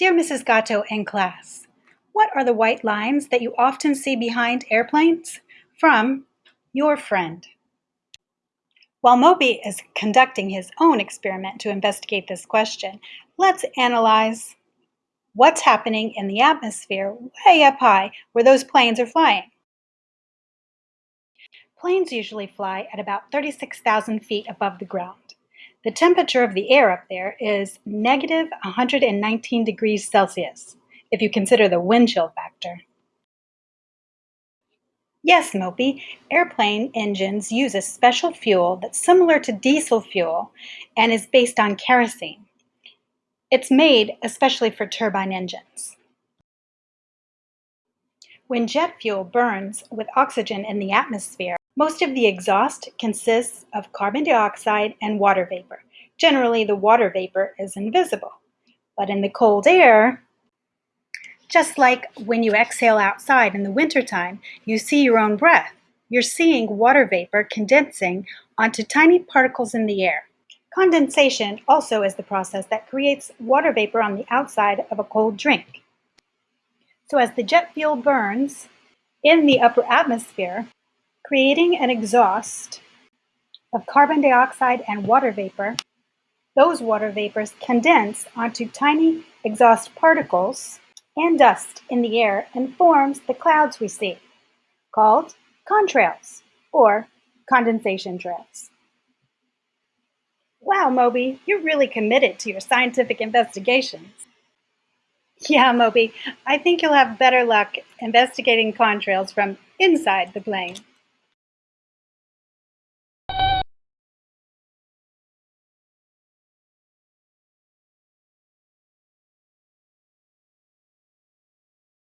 Dear Mrs. Gatto and class, what are the white lines that you often see behind airplanes? From your friend. While Moby is conducting his own experiment to investigate this question, let's analyze what's happening in the atmosphere way up high where those planes are flying. Planes usually fly at about 36,000 feet above the ground. The temperature of the air up there is negative 119 degrees Celsius, if you consider the wind chill factor. Yes, Moby, airplane engines use a special fuel that's similar to diesel fuel and is based on kerosene. It's made especially for turbine engines. When jet fuel burns with oxygen in the atmosphere, most of the exhaust consists of carbon dioxide and water vapor. Generally, the water vapor is invisible. But in the cold air, just like when you exhale outside in the wintertime, you see your own breath. You're seeing water vapor condensing onto tiny particles in the air. Condensation also is the process that creates water vapor on the outside of a cold drink. So as the jet fuel burns in the upper atmosphere, creating an exhaust of carbon dioxide and water vapor. Those water vapors condense onto tiny exhaust particles and dust in the air and forms the clouds we see, called contrails or condensation trails. Wow, Moby, you're really committed to your scientific investigations. Yeah, Moby, I think you'll have better luck investigating contrails from inside the plane.